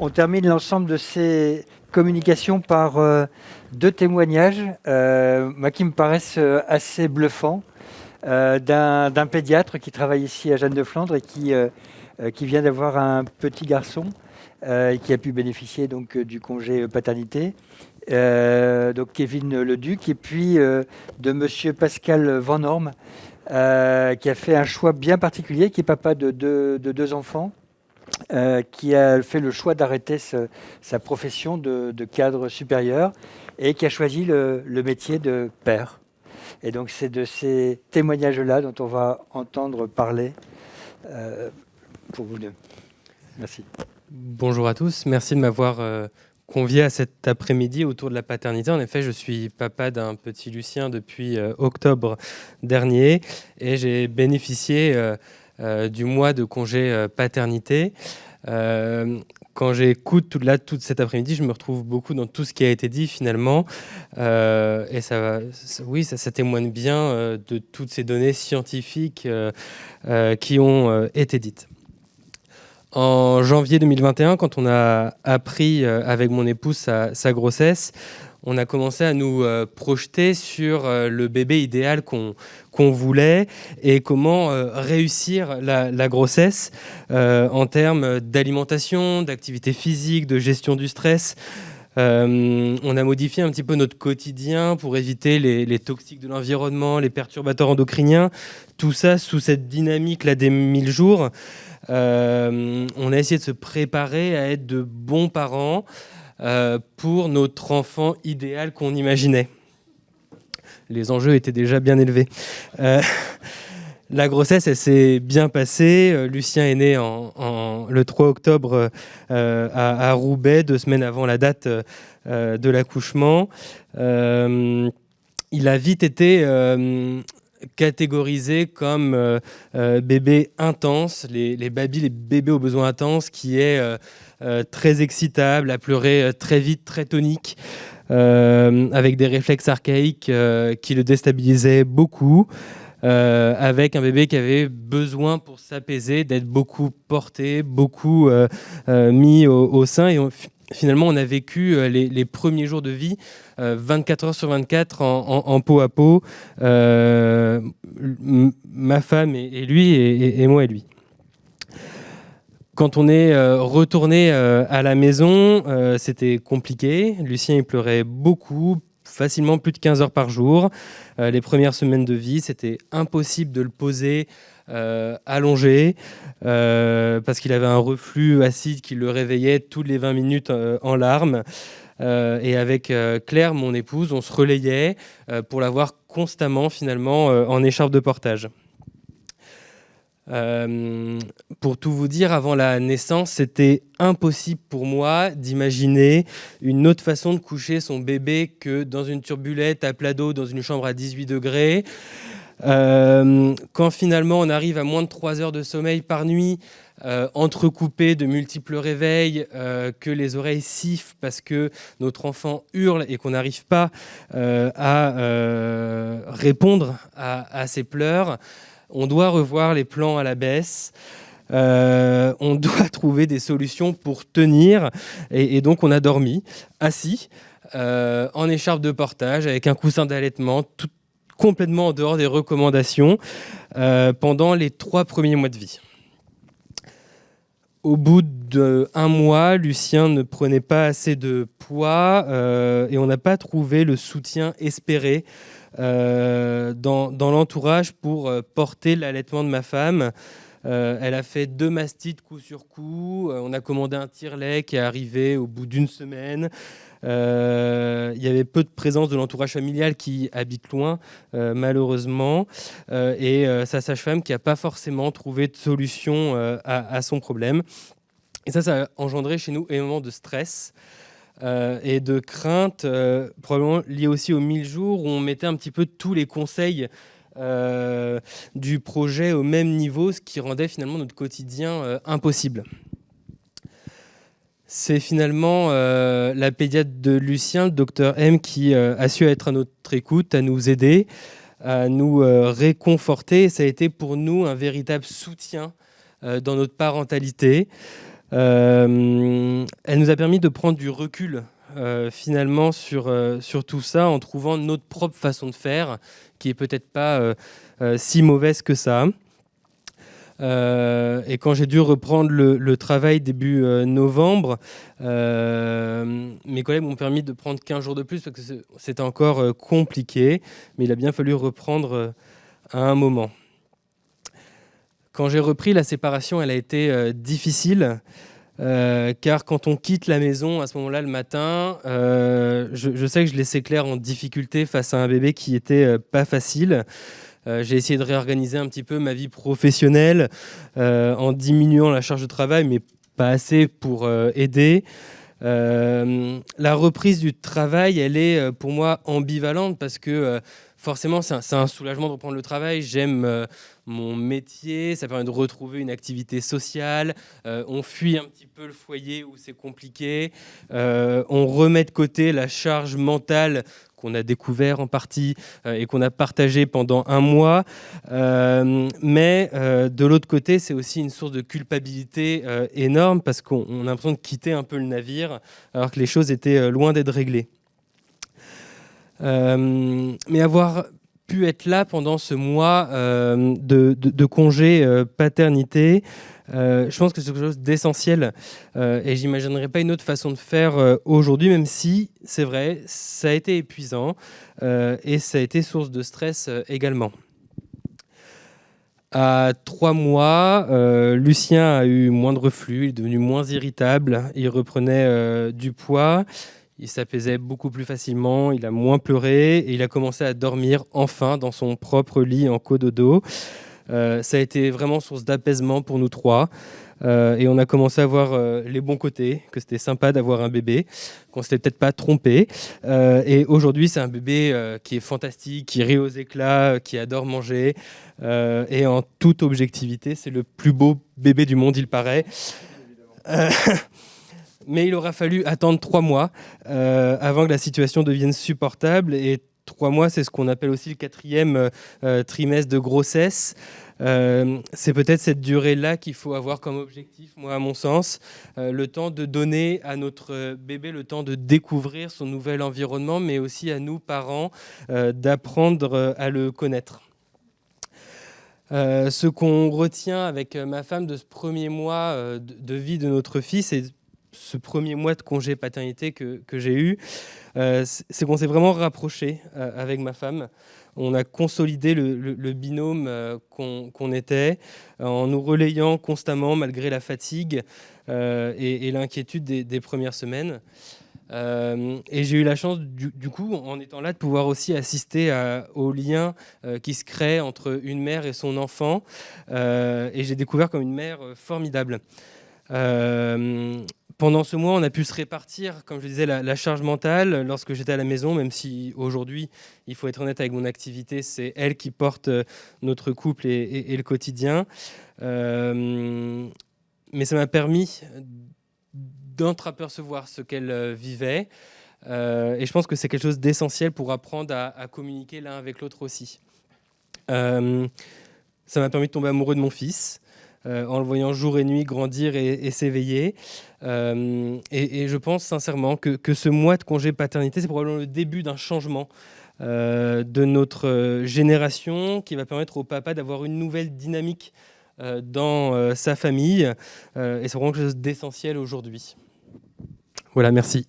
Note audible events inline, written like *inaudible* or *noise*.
on termine l'ensemble de ces communications par deux témoignages moi, qui me paraissent assez bluffants d'un pédiatre qui travaille ici à Jeanne de Flandre et qui, vient d'avoir un petit garçon qui a pu bénéficier donc, du congé paternité. donc Kevin Leduc, et puis de Monsieur Pascal Van Orme, euh, qui a fait un choix bien particulier, qui est papa de deux, enfants, euh, qui a fait le choix d'arrêter sa profession de, cadre supérieur et qui a choisi le, métier de père. Et donc c'est de ces témoignages-là dont on va entendre parler euh, pour vous deux. Merci. Bonjour à tous, merci de m'avoir convié à cet après-midi autour de la paternité. En effet, je suis papa d'un petit Lucien depuis euh, octobre dernier et j'ai bénéficié euh, euh, du mois de congé paternité. quand j'écoute tout là toute cet après-midi, je me retrouve beaucoup dans tout ce qui a été dit finalement, et ça, oui, ça, témoigne bien de toutes ces données scientifiques qui ont été dites. En janvier 2021, quand on a appris euh, avec mon épouse sa, grossesse, on a commencé à nous euh, projeter sur euh, le bébé idéal qu'on voulait et comment réussir la, grossesse en termes d'alimentation, d'activité physique, de gestion du stress. on a modifié un petit peu notre quotidien pour éviter les, toxiques de l'environnement, les perturbateurs endocriniens, tout ça sous cette dynamique là des 1000 jours. Euh, on a essayé de se préparer à être de bons parents euh, pour notre enfant idéal qu'on imaginait. Les enjeux étaient déjà bien élevés. Euh, *laughs* la grossesse, elle s'est bien passée. Lucien est né le 3 octobre à, Roubaix, deux semaines avant la date de l'accouchement. il a vite été catégorisé comme euh, euh, bébé intense, les, les les bébés aux besoins intenses, qui est euh, très excitable, à pleurer très vite, très tonique, avec des réflexes archaïques qui le déstabilisaient beaucoup. avec un bébé qui avait besoin pour s'apaiser d'être beaucoup porté, beaucoup mis au, sein. Et finalement, on a vécu les, premiers jours de vie 24 heures sur 24 en, peau à peau, euh, ma femme et, lui, et, moi et lui. Quand on est euh, retourné euh, à la maison, c'était compliqué. Lucien, il pleurait beaucoup, facilement plus de 15 heures par jour. les premières semaines de vie, c'était impossible de le poser allongé parce qu'il avait un reflux acide qui le réveillait toutes les 20 minutes en larmes. Euh, et avec euh, Claire, mon épouse, on se relayait euh, pour l'avoir constamment finalement en écharpe de portage. Pour tout vous dire, avant la naissance, c'était impossible pour moi d'imaginer une autre façon de coucher son bébé que dans une turbulette à plat d'eau dans une chambre à 18 degrés. quand finalement on arrive à moins de 3 heures de sommeil par nuit, euh, entrecoupé de multiples réveils, euh, que les oreilles sifflent parce que notre enfant hurle et qu'on n'arrive pas euh, à répondre à, ses pleurs, on doit revoir les plans à la baisse. on *laughs* doit trouver des solutions pour tenir et, donc on a dormi assis en écharpe de portage avec un coussin d'allaitement complètement en dehors des recommandations pendant les trois premiers mois de vie. Au bout d'un mois, Lucien ne prenait pas assez de poids euh, et on n'a pas trouvé le soutien espéré euh, dans, l'entourage pour euh, porter l'allaitement de ma femme. Elle a fait deux mastites coup sur coup. on a commandé un tire-lait qui est arrivé au bout d'une semaine. Euh, il y avait peu de présence de l'entourage familial qui habite loin, euh, malheureusement, euh, et sa sage-femme qui n'a pas forcément trouvé de solution à, son problème. Et ça, ça a engendré chez nous énormément de stress. et de crainte, probablement liées aussi aux 1000 jours où on mettait un petit peu tous les conseils du projet au même niveau, ce qui rendait finalement notre quotidien impossible. C'est finalement euh, la pédiatre de Lucien, le docteur M, qui euh, a su être à notre écoute, à nous aider, à nous euh, réconforter. ça a été pour nous un véritable soutien dans notre parentalité. elle nous a permis de prendre du recul finalement sur, sur tout ça en trouvant notre propre façon de faire qui est peut-être pas si mauvaise que ça. Euh, et quand j'ai dû reprendre le, travail début euh, novembre, euh, mes collègues m'ont permis de prendre 15 jours de plus parce que c'était encore compliqué, mais il a bien fallu reprendre à un moment. Quand j'ai repris, la séparation, elle a été difficile. Car quand on quitte la maison à ce moment-là le matin, je, je, sais que je laissais Claire en difficulté face à un bébé qui était pas facile. Euh, j'ai essayé de réorganiser un petit peu ma vie professionnelle euh, en diminuant la charge de travail, mais pas assez pour euh, aider. la reprise du travail, elle est pour moi ambivalente parce que forcément, c'est un, soulagement de reprendre le travail. J'aime mon métier, ça permet de retrouver une activité sociale. on fuit un petit peu le foyer où c'est compliqué. on remet de côté la charge mentale qu'on a découvert en partie euh, et qu'on a partagé pendant un mois. Euh, mais euh, de l'autre côté, c'est aussi une source de culpabilité énorme parce qu'on a l'impression de quitter un peu le navire alors que les choses étaient loin d'être réglées. Mais avoir pu être là pendant ce mois de, de, congé paternité, euh, je pense que c'est quelque chose d'essentiel euh, et j'imaginerais pas une autre façon de faire euh, aujourd'hui, même si c'est vrai, ça a été épuisant et ça a été source de stress également. À trois mois, Lucien a eu moins de reflux, il est devenu moins irritable, il reprenait du poids, il s'apaisait beaucoup plus facilement, il a moins pleuré et il a commencé à dormir enfin dans son propre lit en cododo. Euh, ça a été vraiment source d'apaisement pour nous trois. Euh, et on a commencé à voir euh, les bons côtés, que c'était sympa d'avoir un bébé, qu'on s'était peut-être pas trompé. et aujourd'hui, c'est un bébé qui est fantastique, qui rit aux éclats, qui adore manger. et en toute objectivité, c'est le plus beau bébé du monde, il paraît. *laughs* mais il aura fallu attendre trois mois avant que la situation devienne supportable. Et trois mois, c'est ce qu'on appelle aussi le quatrième euh, euh, trimestre de grossesse. Euh, c'est peut-être cette durée-là qu'il faut avoir comme objectif, moi, à mon sens, le temps de donner à notre bébé le temps de découvrir son nouvel environnement, mais aussi à nous, parents, d'apprendre à le connaître. ce qu'on retient avec ma femme de ce premier mois de, vie de notre fils et ce premier mois de congé paternité que, j'ai eu, euh, c'est qu'on s'est vraiment rapproché euh, avec ma femme. On a consolidé le, binôme euh, qu'on était en nous relayant constamment malgré la fatigue et, l'inquiétude des, premières semaines. et j'ai eu la chance, du, coup, en étant là, de pouvoir aussi assister au lien qui se crée entre une mère et son enfant. et j'ai découvert comme une mère formidable pendant ce mois, on a pu se répartir, comme je disais, la, charge mentale lorsque j'étais à la maison, même si aujourd'hui, il faut être honnête avec mon activité, c'est elle qui porte euh, notre couple et, le quotidien. Euh, mais ça m'a permis d'entreapercevoir ce qu'elle euh, vivait. et je pense que c'est quelque chose d'essentiel pour apprendre à, communiquer l'un avec l'autre aussi. ça m'a permis de tomber amoureux de mon fils. Euh, en le voyant jour et nuit grandir et, s'éveiller. Euh, et, je pense sincèrement que, ce mois de congé paternité, c'est probablement le début d'un changement euh, de notre génération qui va permettre au papa d'avoir une nouvelle dynamique dans sa famille. et c'est vraiment quelque chose d'essentiel aujourd'hui. Voilà, merci.